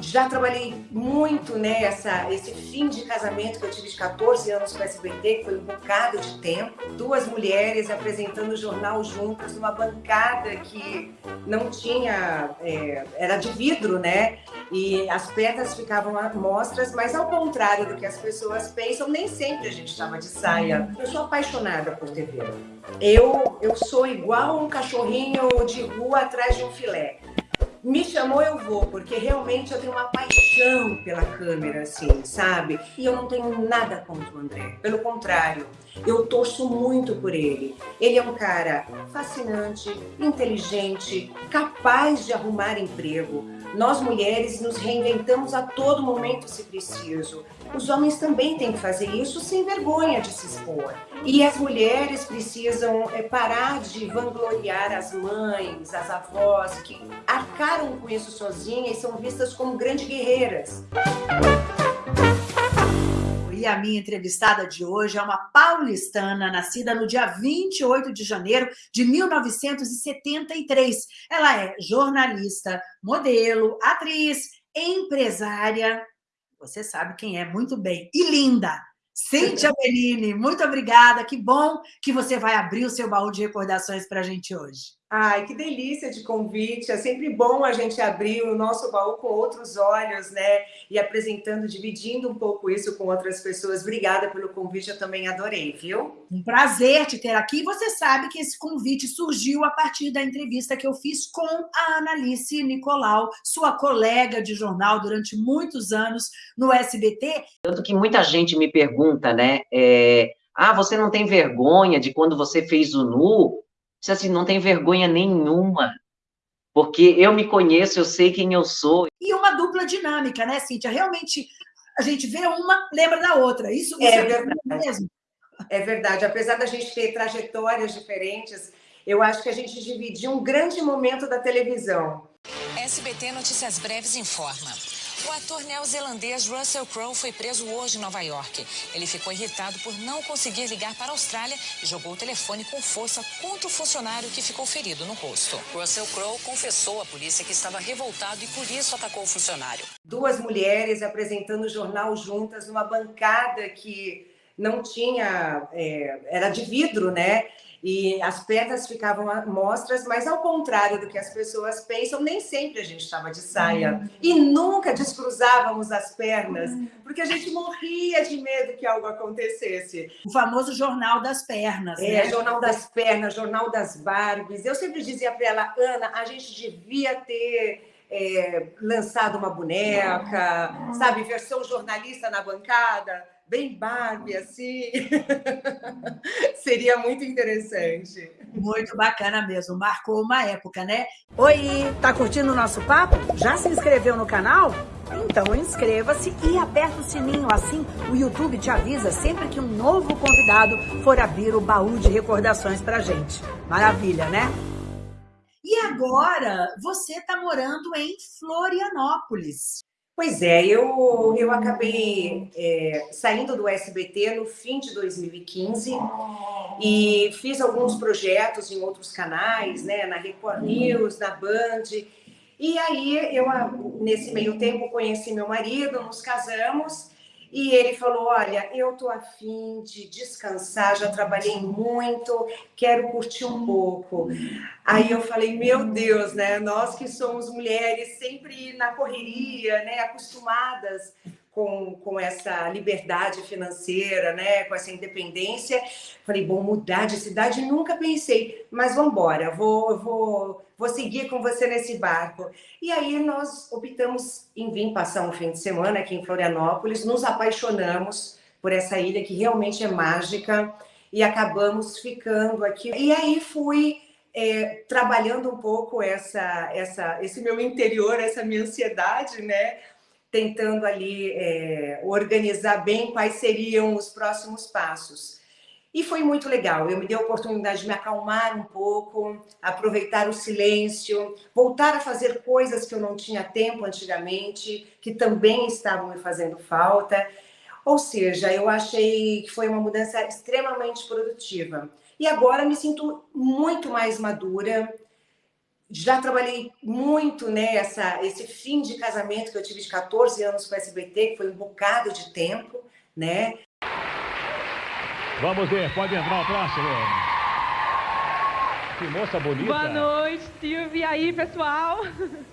Já trabalhei muito nessa, né, esse fim de casamento que eu tive de 14 anos com o SBT, que foi um bocado de tempo. Duas mulheres apresentando o jornal juntas numa bancada que não tinha, é, era de vidro, né? E as pernas ficavam mostras, mas ao contrário do que as pessoas pensam, nem sempre a gente estava de saia. Eu sou apaixonada por TV. Eu, eu sou igual um cachorrinho de rua atrás de um filé me chamou, eu vou, porque realmente eu tenho uma paixão pela câmera, assim, sabe? E eu não tenho nada contra o André. Pelo contrário, eu torço muito por ele. Ele é um cara fascinante, inteligente, capaz de arrumar emprego. Nós mulheres nos reinventamos a todo momento se preciso. Os homens também têm que fazer isso sem vergonha de se expor. E as mulheres precisam é, parar de vangloriar as mães, as avós, que arcaram com isso sozinhas e são vistas como grandes guerreiras. E a minha entrevistada de hoje é uma paulistana, nascida no dia 28 de janeiro de 1973. Ela é jornalista, modelo, atriz, empresária. Você sabe quem é muito bem. E linda. Cíntia Bellini, muito obrigada. Que bom que você vai abrir o seu baú de recordações para a gente hoje. Ai, que delícia de convite. É sempre bom a gente abrir o nosso baú com outros olhos, né? E apresentando, dividindo um pouco isso com outras pessoas. Obrigada pelo convite, eu também adorei, viu? Um prazer te ter aqui. Você sabe que esse convite surgiu a partir da entrevista que eu fiz com a Analice Nicolau, sua colega de jornal durante muitos anos no SBT. Tanto que muita gente me pergunta, né? É, ah, você não tem vergonha de quando você fez o Nu? Disse assim, não tem vergonha nenhuma, porque eu me conheço, eu sei quem eu sou. E uma dupla dinâmica, né, Cíntia? Realmente, a gente vê uma, lembra da outra. Isso, é, é verdade. mesmo. É verdade. Apesar da gente ter trajetórias diferentes, eu acho que a gente dividiu um grande momento da televisão. SBT Notícias Breves informa. O ator neozelandês Russell Crowe foi preso hoje em Nova York. Ele ficou irritado por não conseguir ligar para a Austrália e jogou o telefone com força contra o funcionário que ficou ferido no rosto. Russell Crowe confessou à polícia que estava revoltado e por isso atacou o funcionário. Duas mulheres apresentando o jornal juntas numa bancada que não tinha, é, era de vidro, né? E as pernas ficavam mostras, mas ao contrário do que as pessoas pensam, nem sempre a gente estava de saia. Uhum. E nunca descruzávamos as pernas, uhum. porque a gente morria de medo que algo acontecesse. O famoso jornal das pernas. É, né? jornal das pernas, jornal das Barbies. Eu sempre dizia para ela, Ana, a gente devia ter é, lançado uma boneca, sabe, versão jornalista na bancada bem Barbie, assim. Seria muito interessante. Muito bacana mesmo, marcou uma época, né? Oi, tá curtindo o nosso papo? Já se inscreveu no canal? Então inscreva-se e aperta o sininho, assim o YouTube te avisa sempre que um novo convidado for abrir o baú de recordações pra gente. Maravilha, né? E agora você está morando em Florianópolis. Pois é, eu, eu acabei é, saindo do SBT no fim de 2015 e fiz alguns projetos em outros canais, né, na Record News, na Band. E aí, eu, nesse meio tempo, conheci meu marido, nos casamos e ele falou, olha, eu tô afim de descansar, já trabalhei muito, quero curtir um pouco. Aí eu falei, meu Deus, né? Nós que somos mulheres sempre na correria, né? Acostumadas com, com essa liberdade financeira, né? Com essa independência. Falei, bom, mudar de cidade nunca pensei, mas vamos embora, vou, vou vou seguir com você nesse barco. E aí nós optamos em vir passar um fim de semana aqui em Florianópolis, nos apaixonamos por essa ilha que realmente é mágica e acabamos ficando aqui. E aí fui é, trabalhando um pouco essa, essa, esse meu interior, essa minha ansiedade, né? Tentando ali é, organizar bem quais seriam os próximos passos. E foi muito legal, eu me dei a oportunidade de me acalmar um pouco, aproveitar o silêncio, voltar a fazer coisas que eu não tinha tempo antigamente, que também estavam me fazendo falta. Ou seja, eu achei que foi uma mudança extremamente produtiva. E agora me sinto muito mais madura, já trabalhei muito nessa né, esse fim de casamento que eu tive de 14 anos com o SBT, que foi um bocado de tempo, né? Vamos ver, pode entrar o próximo. Que moça bonita. Boa noite, Silvia. E aí, pessoal?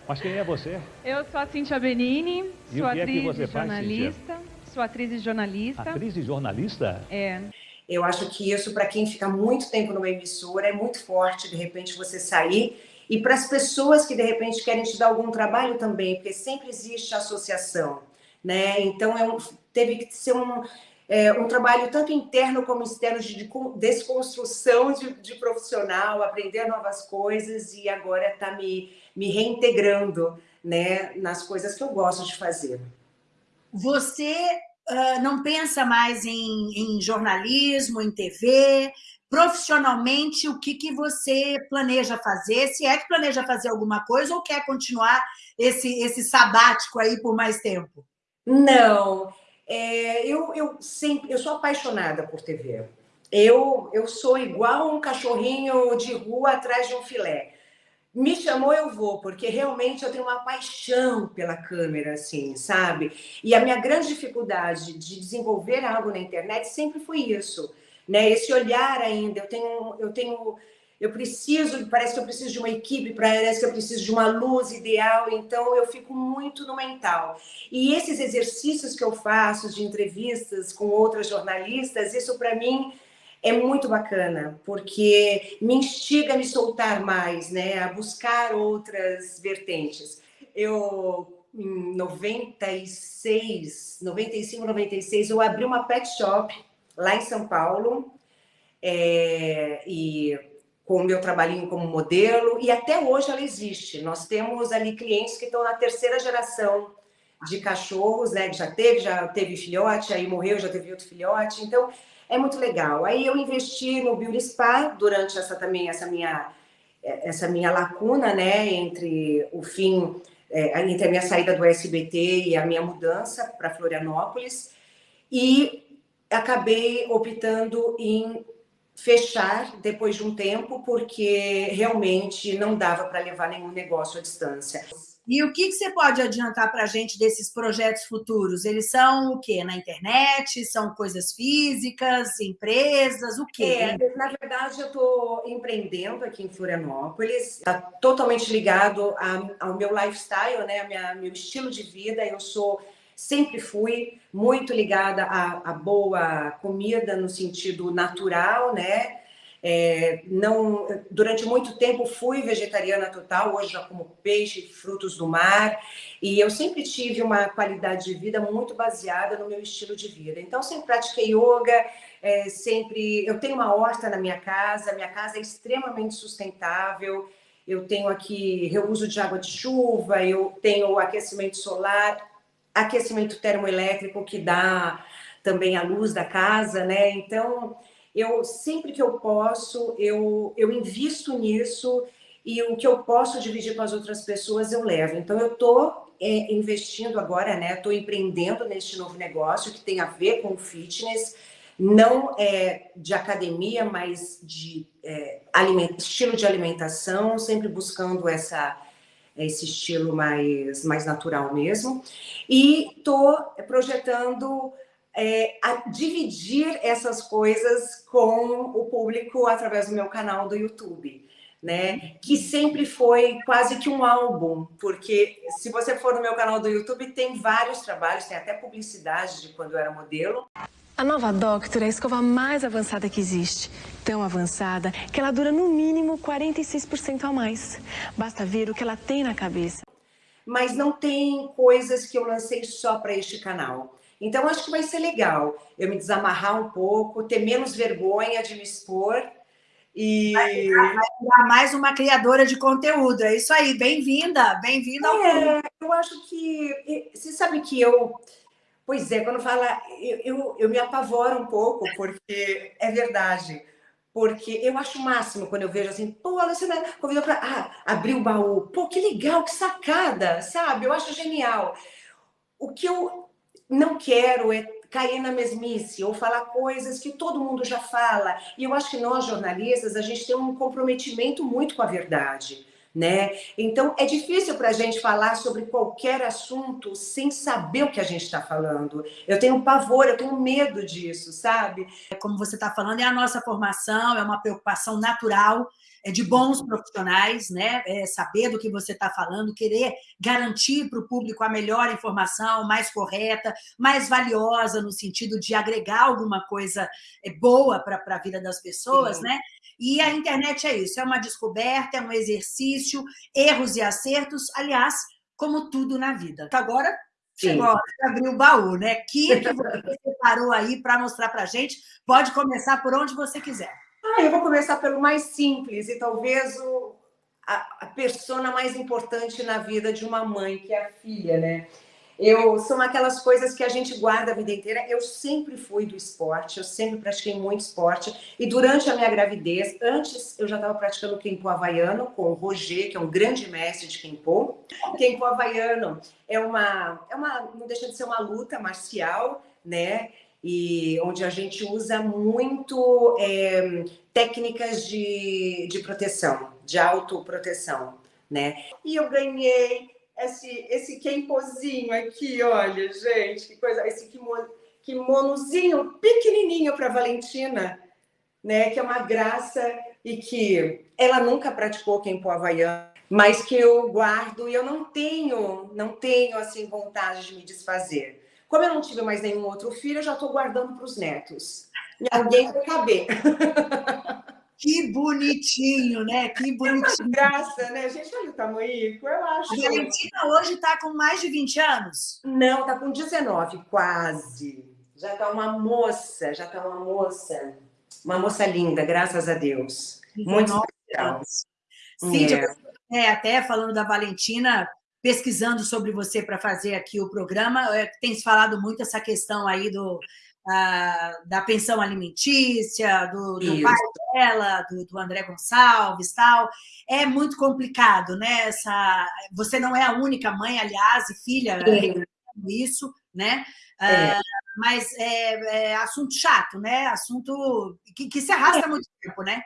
Mas quem é você? Eu sou a Cintia Benini, e sou que atriz é e jornalista. Faz, sou atriz e jornalista. Atriz e jornalista? É. Eu acho que isso, para quem fica muito tempo numa emissora, é muito forte, de repente, você sair. E para as pessoas que, de repente, querem te dar algum trabalho também, porque sempre existe associação, né? Então, é um, teve que ser um é, um trabalho tanto interno como externo de, de desconstrução de, de, profissional, aprender novas coisas e agora está me, me reintegrando né, nas coisas que eu gosto de fazer. Você uh, não pensa mais em, em, jornalismo, em TV? Profissionalmente, o que, que você planeja fazer? Se é que planeja fazer alguma coisa ou quer continuar esse, esse sabático aí por mais tempo? Não, é, eu, eu sempre, eu sou apaixonada por TV. Eu, eu sou igual um cachorrinho de rua atrás de um filé. Me chamou, eu vou, porque realmente eu tenho uma paixão pela câmera, assim, sabe? E a minha grande dificuldade de desenvolver algo na internet sempre foi isso, né? Esse olhar ainda. Eu tenho, eu tenho eu preciso, parece que eu preciso de uma equipe, parece que eu preciso de uma luz ideal, então eu fico muito no mental. E esses exercícios que eu faço de entrevistas com outras jornalistas, isso para mim é muito bacana, porque me instiga a me soltar mais, né, a buscar outras vertentes. Eu em 96, 95, 96, eu abri uma pet shop lá em São Paulo, é, e com o meu trabalhinho como modelo, e até hoje ela existe. Nós temos ali clientes que estão na terceira geração de cachorros, né? Que já teve, já teve filhote, aí morreu, já teve outro filhote. Então, é muito legal. Aí eu investi no Beauty Spa durante essa também, essa minha, essa minha lacuna, né? Entre o fim, é, entre a minha saída do SBT e a minha mudança para Florianópolis. E acabei optando em fechar depois de um tempo, porque realmente não dava para levar nenhum negócio à distância. E o que, você pode adiantar para a gente desses projetos futuros? Eles são o quê? Na internet? São coisas físicas, empresas, o quê? É, na verdade, eu estou empreendendo aqui em Florianópolis. Está totalmente ligado ao meu lifestyle, né? Ao meu estilo de vida. Eu sou sempre fui muito ligada à, à boa comida no sentido natural, né? É, não, durante muito tempo fui vegetariana total, hoje já como peixe, frutos do mar, e eu sempre tive uma qualidade de vida muito baseada no meu estilo de vida. Então, sempre pratiquei yoga, é, sempre. Eu tenho uma horta na minha casa, minha casa é extremamente sustentável. Eu tenho aqui reuso de água de chuva, eu tenho aquecimento solar, aquecimento termoelétrico que dá também a luz da casa, né? Então, eu sempre que eu posso, eu, eu invisto nisso e o que eu posso dividir com as outras pessoas eu levo. Então, eu estou é, investindo agora, né? Estou empreendendo neste novo negócio que tem a ver com fitness, não é de academia, mas de é, aliment... estilo de alimentação, sempre buscando essa esse estilo mais, mais natural mesmo. E estou projetando é, dividir essas coisas com o público através do meu canal do YouTube. Né? Que sempre foi quase que um álbum, porque se você for no meu canal do YouTube, tem vários trabalhos, tem até publicidade de quando eu era modelo. A nova Doctor é a escova mais avançada que existe. Tão avançada que ela dura no mínimo 46% a mais. Basta ver o que ela tem na cabeça. Mas não tem coisas que eu lancei só para este canal. Então, acho que vai ser legal eu me desamarrar um pouco, ter menos vergonha de me expor e... Vai virar mais uma criadora de conteúdo. É isso aí, bem-vinda, bem-vinda ao é, Eu acho que... Você sabe que eu Pois é, quando fala, eu, eu, eu, me apavoro um pouco, porque é verdade. Porque eu acho o máximo quando eu vejo assim, pô, a Luciana convidou para ah, abrir o baú. Pô, que legal, que sacada, sabe? Eu acho genial. O que eu não quero é cair na mesmice ou falar coisas que todo mundo já fala. E eu acho que nós, jornalistas, a gente tem um comprometimento muito com a verdade né? Então, é difícil para a gente falar sobre qualquer assunto sem saber o que a gente está falando. Eu tenho pavor, eu tenho medo disso, sabe? Como você está falando, é a nossa formação, é uma preocupação natural é de bons profissionais, né? É saber do que você está falando, querer garantir para o público a melhor informação, mais correta, mais valiosa, no sentido de agregar alguma coisa é, boa para a vida das pessoas, Sim. né? E a internet é isso, é uma descoberta, é um exercício, erros e acertos, aliás, como tudo na vida. Agora chegou a abrir o baú, né? Que que você separou aí para mostrar para a gente? Pode começar por onde você quiser. Ah, eu vou começar pelo mais simples e talvez o, a, a persona mais importante na vida de uma mãe, que é a filha, né? Eu, são aquelas coisas que a gente guarda a vida inteira. Eu sempre fui do esporte, eu sempre pratiquei muito esporte. E durante a minha gravidez, antes eu já estava praticando Kempo Havaiano com o Roger, que é um grande mestre de Kempo. Kempo Havaiano é uma, é uma, não deixa de ser uma luta marcial, né? E onde a gente usa muito é, técnicas de, de proteção, de autoproteção, né? E eu ganhei esse, esse kempozinho aqui, olha, gente, que coisa, esse kimono, kimonozinho pequenininho para Valentina, né, que é uma graça e que ela nunca praticou kempo havaiano, mas que eu guardo e eu não tenho, não tenho assim vontade de me desfazer. Como eu não tive mais nenhum outro filho, eu já estou guardando para os netos. E alguém vai caber. Que bonitinho, né? Que bonitinho. Graça, né? Gente, olha o tamanho, eu acho. A Valentina hoje está com mais de 20 anos? Não, está com 19, quase. Já está uma moça, já está uma moça. Uma moça linda, graças a Deus. Muito especial. Cíntia, é. é, até falando da Valentina, pesquisando sobre você para fazer aqui o programa, é, tem se falado muito essa questão aí do da pensão alimentícia, do, do pai dela, do, do, André Gonçalves tal. É muito complicado, né? Essa, você não é a única mãe, aliás, e filha isso, né? É. Uh, mas é, é, assunto chato, né? Assunto que, que se arrasta é. muito tempo, né?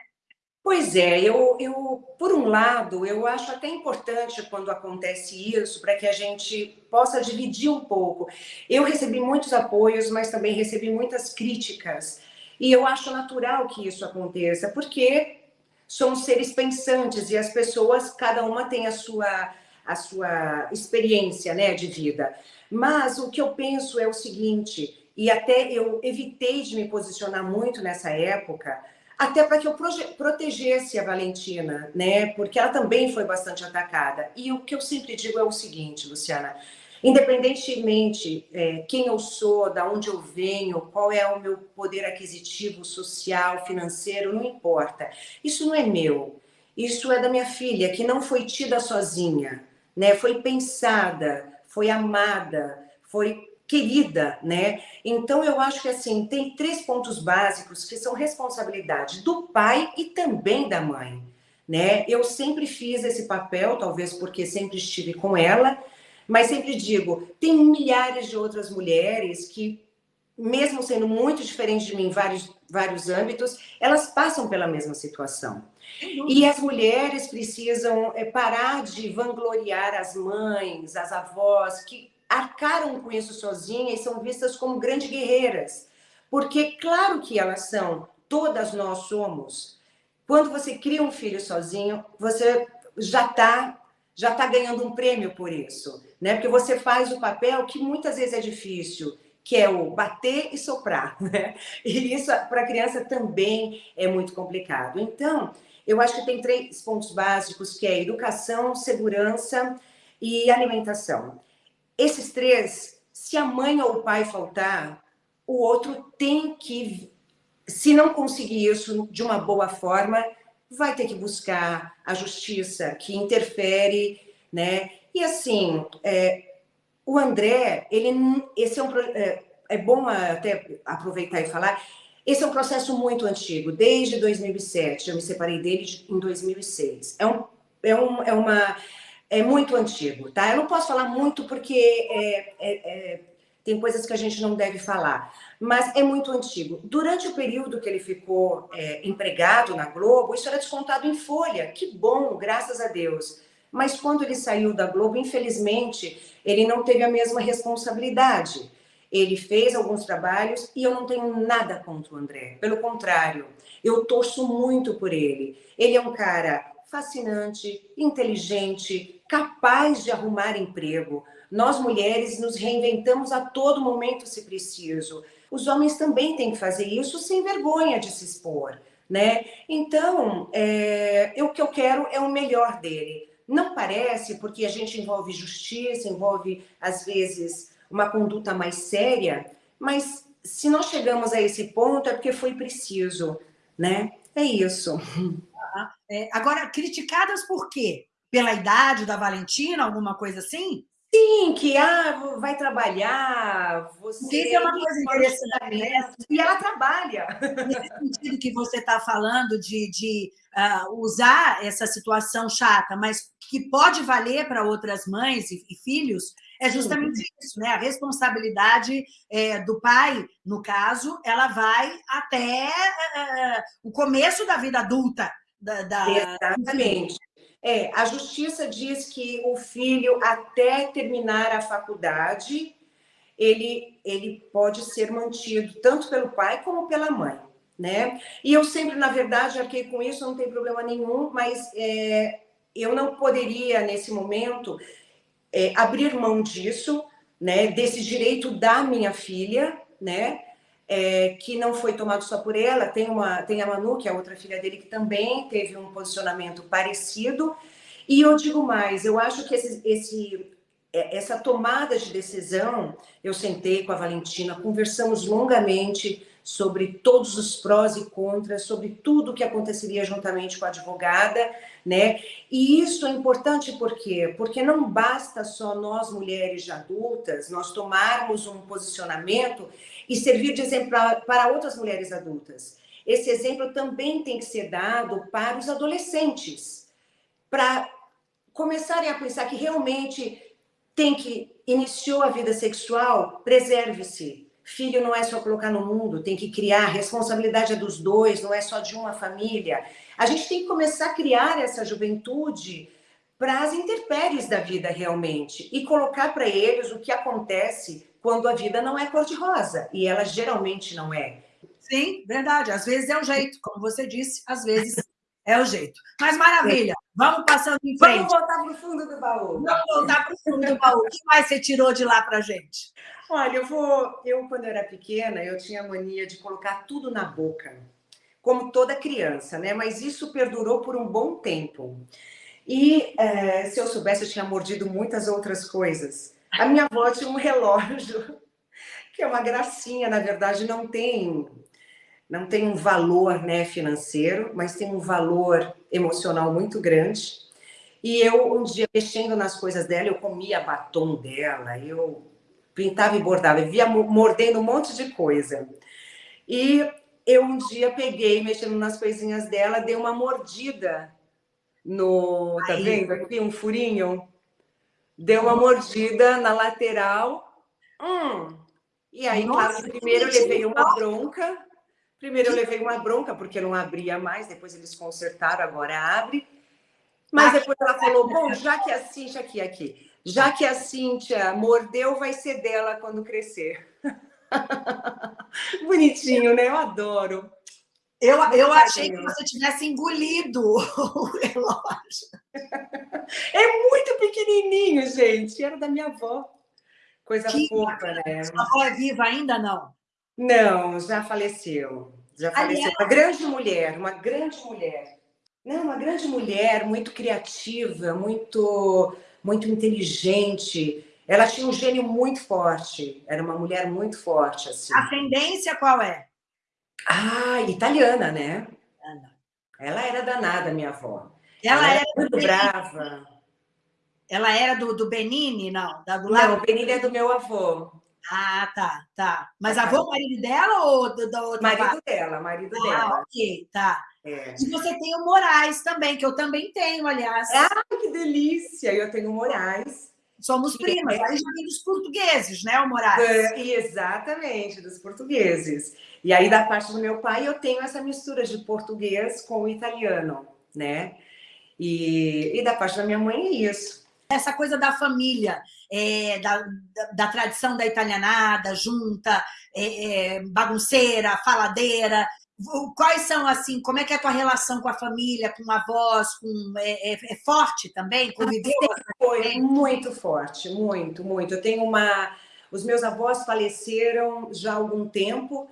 Pois é, eu, eu, por um lado, eu acho até importante quando acontece isso, para que a gente possa dividir um pouco. Eu recebi muitos apoios, mas também recebi muitas críticas. E eu acho natural que isso aconteça, porque somos seres pensantes e as pessoas, cada uma tem a sua, a sua experiência né, de vida. Mas o que eu penso é o seguinte, e até eu evitei de me posicionar muito nessa época, até para que eu protegesse a Valentina, né? Porque ela também foi bastante atacada. E o que eu sempre digo é o seguinte, Luciana, independentemente é, quem eu sou, da onde eu venho, qual é o meu poder aquisitivo, social, financeiro, não importa. Isso não é meu. Isso é da minha filha, que não foi tida sozinha, né? Foi pensada, foi amada, foi querida, né? Então eu acho que assim, tem três pontos básicos que são responsabilidade do pai e também da mãe, né? Eu sempre fiz esse papel, talvez porque sempre estive com ela, mas sempre digo, tem milhares de outras mulheres que mesmo sendo muito diferentes de mim em vários, vários âmbitos, elas passam pela mesma situação. E as mulheres precisam é, parar de vangloriar as mães, as avós, que arcaram com isso sozinhas e são vistas como grandes guerreiras. Porque, claro que elas são, todas nós somos. Quando você cria um filho sozinho, você já está já tá ganhando um prêmio por isso, né? Porque você faz o papel que muitas vezes é difícil, que é o bater e soprar, né? E isso para a criança também é muito complicado. Então, eu acho que tem três pontos básicos, que é educação, segurança e alimentação. Esses três, se a mãe ou o pai faltar, o outro tem que, se não conseguir isso de uma boa forma, vai ter que buscar a justiça, que interfere, né? E assim, é, o André, ele, esse é um é, é bom até aproveitar e falar. Esse é um processo muito antigo, desde 2007. Eu me separei dele em 2006. É um, é um, é uma é muito antigo, tá? Eu não posso falar muito porque é, é, é, tem coisas que a gente não deve falar, mas é muito antigo. Durante o período que ele ficou é, empregado na Globo, isso era descontado em folha. Que bom, graças a Deus. Mas quando ele saiu da Globo, infelizmente, ele não teve a mesma responsabilidade. Ele fez alguns trabalhos e eu não tenho nada contra o André. Pelo contrário, eu torço muito por ele. Ele é um cara fascinante, inteligente, capaz de arrumar emprego. Nós mulheres nos reinventamos a todo momento se preciso. Os homens também têm que fazer isso sem vergonha de se expor, né? Então, é, o que eu quero é o melhor dele. Não parece, porque a gente envolve justiça, envolve, às vezes, uma conduta mais séria, mas se nós chegamos a esse ponto é porque foi preciso, né? É isso. É, agora, criticadas por quê? Pela idade da Valentina, alguma coisa assim? Sim, que ah, vai trabalhar, você... Isso é uma coisa interessante, né? E ela trabalha. Nesse sentido que você está falando de, de uh, usar essa situação chata, mas que pode valer para outras mães e, e filhos, é justamente Sim. isso, né? A responsabilidade é, do pai, no caso, ela vai até uh, o começo da vida adulta. Da, da... Exatamente. É, a justiça diz que o filho, até terminar a faculdade, ele, ele pode ser mantido tanto pelo pai como pela mãe, né? E eu sempre, na verdade, arquei com isso, não tem problema nenhum, mas é, eu não poderia, nesse momento, é, abrir mão disso, né? Desse direito da minha filha, né? É, que não foi tomado só por ela, tem, uma, tem a Manu, que é outra filha dele, que também teve um posicionamento parecido. E eu digo mais, eu acho que esse, esse, é, essa tomada de decisão, eu sentei com a Valentina, conversamos longamente sobre todos os prós e contras, sobre tudo o que aconteceria juntamente com a advogada, né? E isso é importante por quê? Porque não basta só nós mulheres de adultas, nós tomarmos um posicionamento e servir de exemplo para outras mulheres adultas. Esse exemplo também tem que ser dado para os adolescentes, para começarem a pensar que realmente tem que iniciou a vida sexual, preserve-se. Filho não é só colocar no mundo, tem que criar, responsabilidade é dos dois, não é só de uma família. A gente tem que começar a criar essa juventude para as intempéries da vida realmente e colocar para eles o que acontece quando a vida não é cor-de-rosa, e ela geralmente não é. Sim, verdade. Às vezes é o jeito, como você disse, às vezes é o jeito. Mas maravilha, vamos passando em frente. Vamos voltar para o fundo do baú. Vamos voltar para o fundo do baú. O que mais você tirou de lá para gente? Olha, eu vou. Eu, quando eu era pequena, eu tinha a mania de colocar tudo na boca, como toda criança, né? Mas isso perdurou por um bom tempo. E é, se eu soubesse, eu tinha mordido muitas outras coisas. A minha avó tinha um relógio, que é uma gracinha, na verdade, não tem não tem um valor né, financeiro, mas tem um valor emocional muito grande. E eu, um dia, mexendo nas coisas dela, eu comia batom dela, eu pintava e bordava, eu via mordendo um monte de coisa. E eu um dia peguei, mexendo nas coisinhas dela, dei uma mordida no... Tá Aí. vendo aqui? Um furinho deu uma mordida na lateral. Hum. E aí, Nossa, claro, primeiro eu levei uma bronca. Primeiro eu levei uma bronca, porque não abria mais, depois eles consertaram, agora abre. Mas depois ela falou: bom, já que a Cíntia aqui, aqui, já que a Cíntia mordeu, vai ser dela quando crescer. Bonitinho, né? Eu adoro. Eu, eu achei que você tivesse engolido o relógio. É muito pequenininho, gente. Era da minha avó. Coisa que fofa, né? Sua avó é viva ainda, não? Não, já faleceu. Já faleceu. Aliás, uma grande mulher, uma grande mulher. Não, uma grande mulher, muito criativa, muito, muito inteligente. Ela tinha um gênio muito forte. Era uma mulher muito forte, assim. Ascendência qual é? Ah, italiana, né? Ela era danada, minha avó. Ela, ela era, muito brava. Ela era do, do Benini, não? Da, do lado... Não, o Benini é do meu avô. Ah, tá, tá. Mas avô, marido dela ou do, da outra Marido parte? dela, marido ah, dela. ok, tá. É. E você tem o Moraes também, que eu também tenho, aliás. Ah, que delícia! Eu tenho o Moraes. somos primas. Aí já vem dos portugueses, né, o Moraes? É, exatamente, dos portugueses. E aí, da parte do meu pai, eu tenho essa mistura de português com o italiano, né? E, e da parte da minha mãe é isso. Essa coisa da família, é, da, da, da, tradição da italianada, junta, é, é, bagunceira, faladeira. Quais são, assim, como é que é a tua relação com a família, com avós, com, é, é, é forte também? Conviveu? Foi muito forte, muito, muito. Eu tenho uma... Os meus avós faleceram já há algum tempo,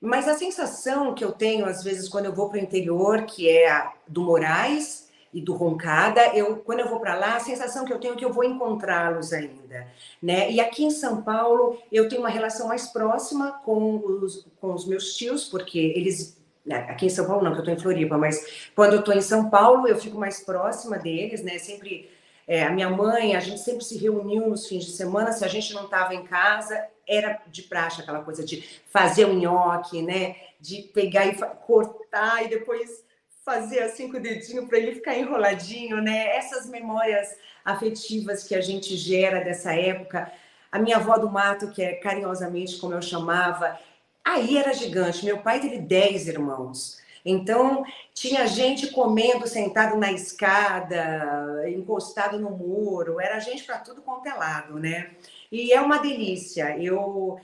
mas a sensação que eu tenho, às vezes, quando eu vou para o interior, que é do Moraes, e do Roncada, eu, quando eu vou para lá, a sensação que eu tenho é que eu vou encontrá-los ainda. Né? E aqui em São Paulo, eu tenho uma relação mais próxima com os, com os meus tios, porque eles né, aqui em São Paulo não, que eu estou em Floripa, mas quando eu estou em São Paulo, eu fico mais próxima deles, né? Sempre, é, a minha mãe, a gente sempre se reuniu nos fins de semana, se a gente não estava em casa, era de praxe aquela coisa de fazer o um nhoque, né? De pegar e cortar e depois fazer assim com o dedinho para ele ficar enroladinho, né? Essas memórias afetivas que a gente gera dessa época. A minha avó do mato, que é carinhosamente como eu chamava, aí era gigante. Meu pai teve 10 irmãos. Então, tinha gente comendo sentado na escada, encostado no muro, era gente para tudo quanto é lado, né? E é uma delícia. Eu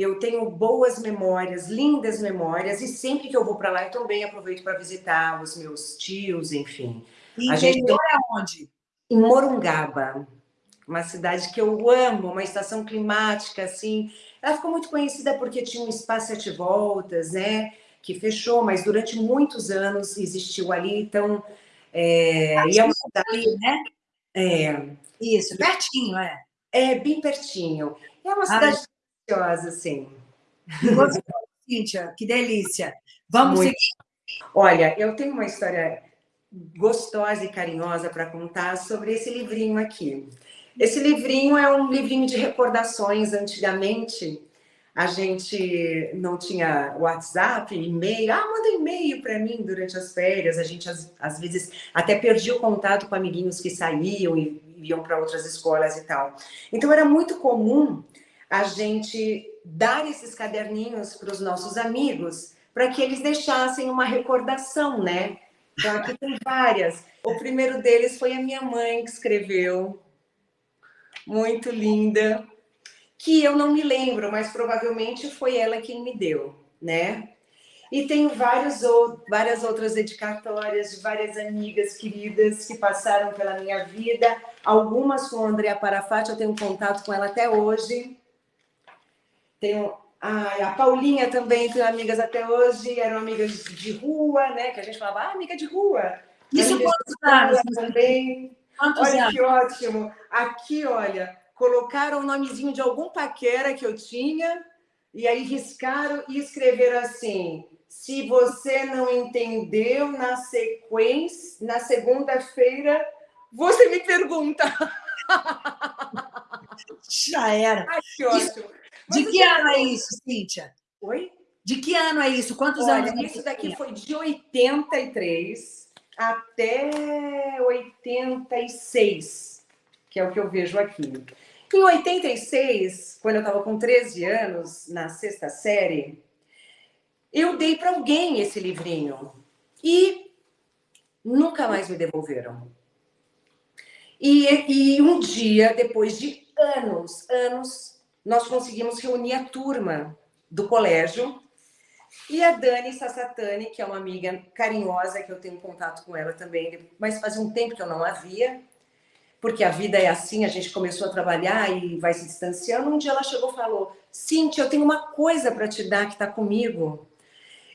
eu tenho boas memórias, lindas memórias, e sempre que eu vou para lá, eu também aproveito para visitar os meus tios, enfim. E a gente tem... aonde? Em Morungaba, uma cidade que eu amo, uma estação climática, assim. Ela ficou muito conhecida porque tinha um espaço sete voltas, né? Que fechou, mas durante muitos anos existiu ali, então... É, e é uma cidade, né? É. Isso, pertinho, é. É, bem pertinho. É uma cidade deliciosa, sim. Você, Cíntia, que delícia. Vamos Muito. seguir? Olha, eu tenho uma história gostosa e carinhosa para contar sobre esse livrinho aqui. Esse livrinho é um livrinho de recordações. Antigamente, a gente não tinha WhatsApp, e-mail. Ah, manda e-mail para mim durante as férias. A gente, às, às, vezes, até perdia o contato com amiguinhos que saíam e iam para outras escolas e tal. Então, era muito comum a gente dar esses caderninhos para os nossos amigos, para que eles deixassem uma recordação, né? Então, aqui tem várias. O primeiro deles foi a minha mãe que escreveu, muito linda, que eu não me lembro, mas provavelmente foi ela quem me deu, né? E tenho vários, várias outras dedicatórias de várias amigas queridas que passaram pela minha vida. Algumas com a Andrea Parafati, eu tenho contato com ela até hoje. Tenho a, a Paulinha também, tenho amigas até hoje, eram amigas de rua, né? Que a gente falava, ah, amiga de rua. Isso quantos anos? Também. Quantos olha anos? que ótimo. Aqui, olha, colocaram o nomezinho de algum paquera que eu tinha, e aí riscaram e escreveram assim, se você não entendeu na sequência, na segunda-feira, você me pergunta. Já era. Ai, que ótimo. De que ano é isso, Cíntia? Oi? De que ano é isso? Quantos Olha, anos? Isso daqui foi de 83 até 86, que é o que eu vejo aqui. Em 86, quando eu estava com 13 anos, na sexta série, eu dei para alguém esse livrinho e nunca mais me devolveram. E, e um dia, depois de anos, anos, nós conseguimos reunir a turma do colégio e a Dani Sassatani, que é uma amiga carinhosa, que eu tenho contato com ela também, mas fazia um tempo que eu não a via, porque a vida é assim, a gente começou a trabalhar e vai se distanciando. Um dia ela chegou e falou, Cintia, eu tenho uma coisa para te dar que está comigo.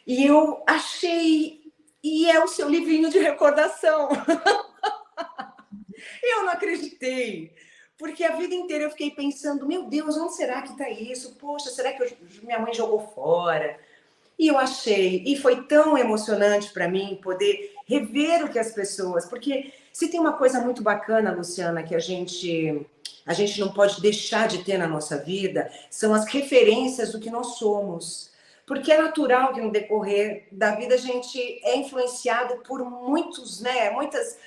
E eu achei, e é o seu livrinho de recordação. eu não acreditei. Porque a vida inteira eu fiquei pensando, meu Deus, onde será que está isso? Poxa, será que eu, minha mãe jogou fora? E eu achei, e foi tão emocionante para mim poder rever o que as pessoas... Porque se tem uma coisa muito bacana, Luciana, que a gente, a gente não pode deixar de ter na nossa vida, são as referências do que nós somos. Porque é natural que no decorrer da vida a gente é influenciado por muitos, né, muitas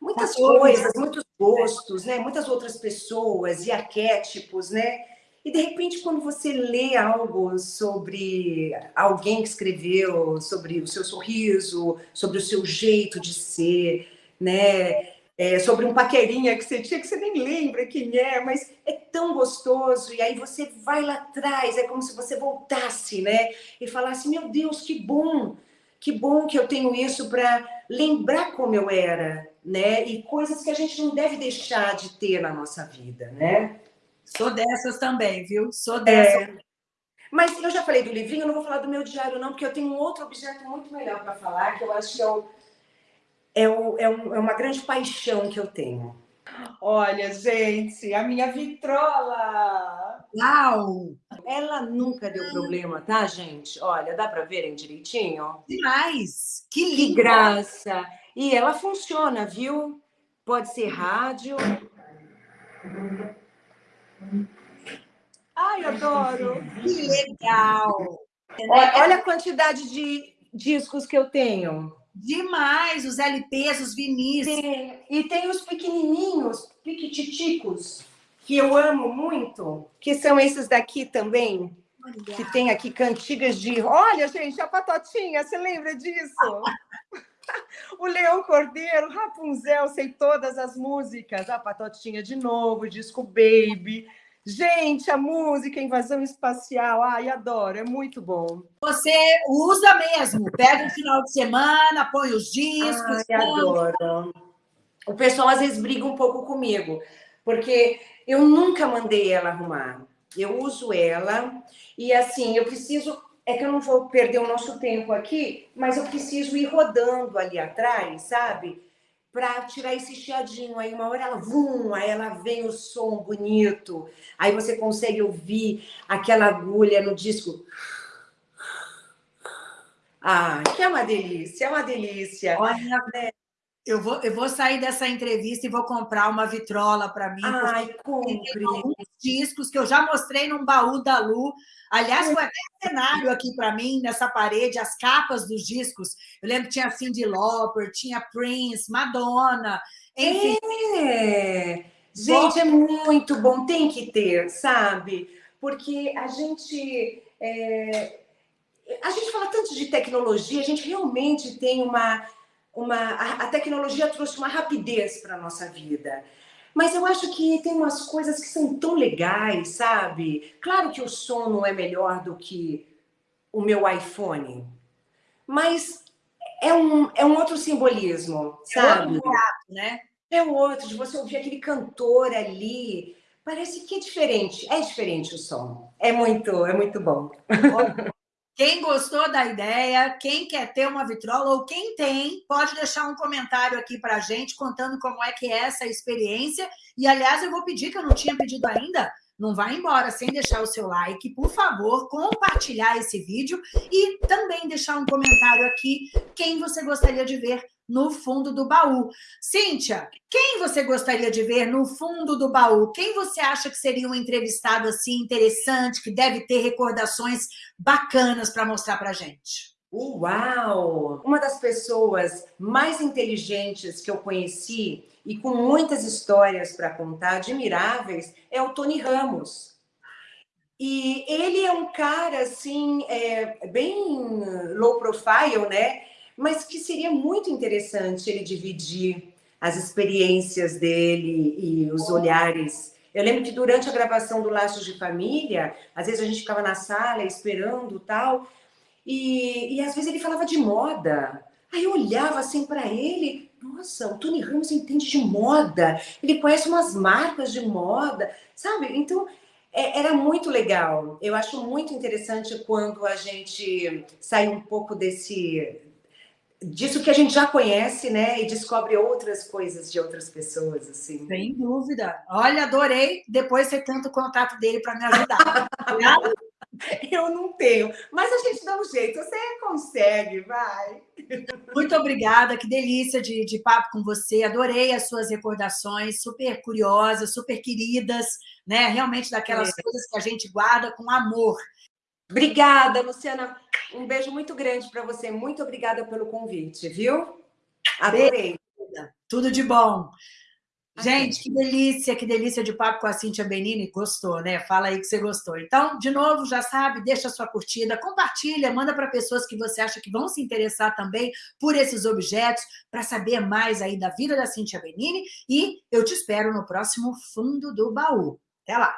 muitas coisas, muitos gostos, né? Muitas outras pessoas e arquétipos, né? E de repente, quando você lê algo sobre alguém que escreveu, sobre o seu sorriso, sobre o seu jeito de ser, né? É, sobre um paquerinha que você tinha, que você nem lembra quem é, mas é tão gostoso. E aí você vai lá atrás, é como se você voltasse, né? E falasse: Meu Deus, que bom! Que bom que eu tenho isso para lembrar como eu era, né? E coisas que a gente não deve deixar de ter na nossa vida, né? Sou dessas também, viu? Sou dessa. É. Mas eu já falei do livrinho, eu não vou falar do meu diário, não, porque eu tenho um outro objeto muito melhor para falar, que eu acho que é, o, é, o, é, um, é uma grande paixão que eu tenho. Olha, gente, a minha vitrola! Uau! Ela nunca deu problema, tá, gente? Olha, dá para verem direitinho? Demais! Que Que graça! E ela funciona, viu? Pode ser rádio. Ai, adoro! Que legal! Olha, olha a quantidade de discos que eu tenho. Demais! Os LPs, os vinis. Tem- e tem os pequenininhos, piquititicos, que eu amo muito, que são esses daqui também, que tem aqui cantigas de... Olha, gente, a Patotinha, você lembra disso? o Leão Cordeiro, Rapunzel, sei todas as músicas. A Patotinha de novo, disco Baby. Gente, a música Invasão Espacial, ai, adoro, é muito bom. Você usa mesmo. Pega um final de semana, põe os discos. Ai, adoro. O pessoal às vezes briga um pouco comigo, porque eu nunca mandei ela arrumar. Eu uso ela e assim, eu preciso. É que eu não vou perder o nosso tempo aqui, mas eu preciso ir rodando ali atrás, sabe? Para tirar esse chiadinho. Aí uma hora ela, vum, aí ela vem o som bonito. Aí você consegue ouvir aquela agulha no disco. Ah, que é uma delícia, é uma delícia. Olha, eu vou, eu vou sair dessa entrevista e vou comprar uma vitrola para mim. Ai, compre. tem alguns discos que eu já mostrei num baú da Lu. Aliás, foi até cenário aqui para mim, nessa parede, as capas dos discos. Eu lembro que tinha Cyndi Lauper, tinha Prince, Madonna, enfim. É. Gente, é muito bom, tem que ter, sabe? Porque a gente. é, A gente fala tanto de tecnologia, a gente realmente tem uma. Uma... A a tecnologia trouxe uma rapidez para a nossa vida. Mas eu acho que tem umas coisas que são tão legais, sabe? Claro que o som não é melhor do que o meu iPhone, mas é um, é um outro simbolismo, sabe? outro barato, né? É outro, de você ouvir aquele cantor ali. Parece que é diferente. É diferente o som. É muito, é muito bom. Quem gostou da ideia, quem quer ter uma vitrola ou quem tem, pode deixar um comentário aqui para a gente contando como é que é essa experiência. E, aliás, eu vou pedir, que eu não tinha pedido ainda, não vá embora sem deixar o seu like, por favor, compartilhar esse vídeo e também deixar um comentário aqui quem você gostaria de ver no fundo do baú. Cíntia, quem você gostaria de ver no fundo do baú? Quem você acha que seria um entrevistado assim interessante, que deve ter recordações bacanas para mostrar para gente? Uau! Uma das pessoas mais inteligentes que eu conheci e com muitas histórias para contar, admiráveis, é o Tony Ramos. E ele é um cara, assim, é, bem low profile, né? Mas que seria muito interessante ele dividir as experiências dele e os olhares. Eu lembro que durante a gravação do Laços de Família, às vezes a gente ficava na sala esperando tal, e, e às vezes ele falava de moda. Aí eu olhava assim para ele, nossa, o Tony Ramos entende de moda, ele conhece umas marcas de moda, sabe? Então é, era muito legal. Eu acho muito interessante quando a gente sai um pouco desse disso que a gente já conhece, né, e descobre outras coisas de outras pessoas, assim. Sem dúvida. Olha, adorei. Depois você tenta o contato dele para me ajudar. Eu não tenho, mas a gente dá um jeito. Você consegue, vai. Muito obrigada, que delícia de, de papo com você. Adorei as suas recordações, super curiosas, super queridas, né? Realmente daquelas é. coisas que a gente guarda com amor. Obrigada, Luciana. Um beijo muito grande para você. Muito obrigada pelo convite, viu? Adorei. Tudo de bom. Ah, Gente, tá. que delícia, que delícia de papo com a Cíntia Benini. Gostou, né? Fala aí que você gostou. Então, de novo, já sabe, deixa a sua curtida, compartilha, manda para pessoas que você acha que vão se interessar também por esses objetos, para saber mais aí da vida da Cíntia Benini. E eu te espero no próximo Fundo do Baú. Até lá!